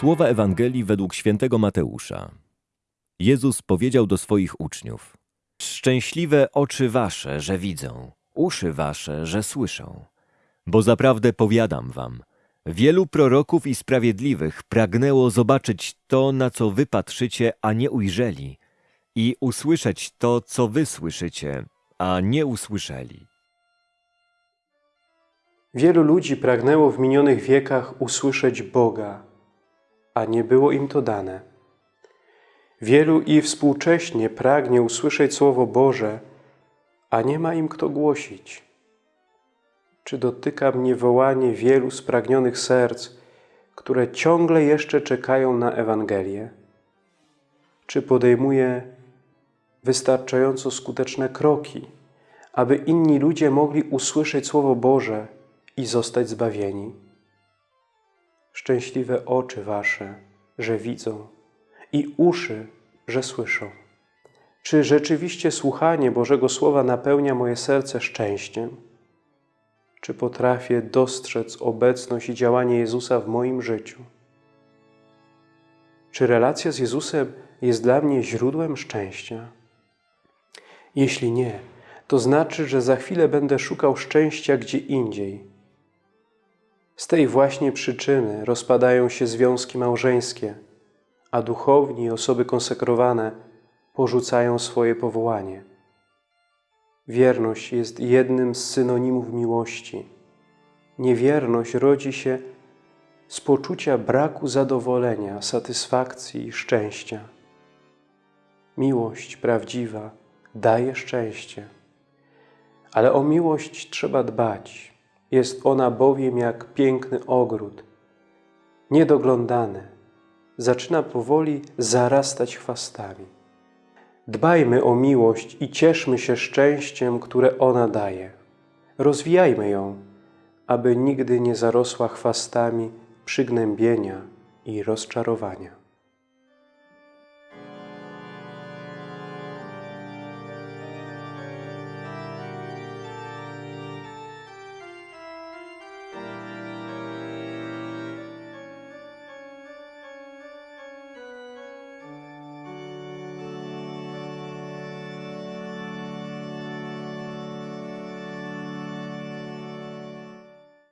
Słowa Ewangelii według świętego Mateusza. Jezus powiedział do swoich uczniów: Szczęśliwe oczy wasze, że widzą, uszy wasze, że słyszą. Bo zaprawdę powiadam wam, wielu proroków i sprawiedliwych pragnęło zobaczyć to, na co wy patrzycie, a nie ujrzeli, i usłyszeć to, co wy słyszycie, a nie usłyszeli. Wielu ludzi pragnęło w minionych wiekach usłyszeć Boga, a nie było im to dane. Wielu i współcześnie pragnie usłyszeć Słowo Boże, a nie ma im kto głosić. Czy dotyka mnie wołanie wielu spragnionych serc, które ciągle jeszcze czekają na Ewangelię? Czy podejmuję wystarczająco skuteczne kroki, aby inni ludzie mogli usłyszeć Słowo Boże i zostać zbawieni? Szczęśliwe oczy Wasze, że widzą i uszy, że słyszą. Czy rzeczywiście słuchanie Bożego Słowa napełnia moje serce szczęściem? Czy potrafię dostrzec obecność i działanie Jezusa w moim życiu? Czy relacja z Jezusem jest dla mnie źródłem szczęścia? Jeśli nie, to znaczy, że za chwilę będę szukał szczęścia gdzie indziej. Z tej właśnie przyczyny rozpadają się związki małżeńskie, a duchowni i osoby konsekrowane porzucają swoje powołanie. Wierność jest jednym z synonimów miłości. Niewierność rodzi się z poczucia braku zadowolenia, satysfakcji i szczęścia. Miłość prawdziwa daje szczęście, ale o miłość trzeba dbać. Jest ona bowiem jak piękny ogród, niedoglądany, zaczyna powoli zarastać chwastami. Dbajmy o miłość i cieszmy się szczęściem, które ona daje. Rozwijajmy ją, aby nigdy nie zarosła chwastami przygnębienia i rozczarowania.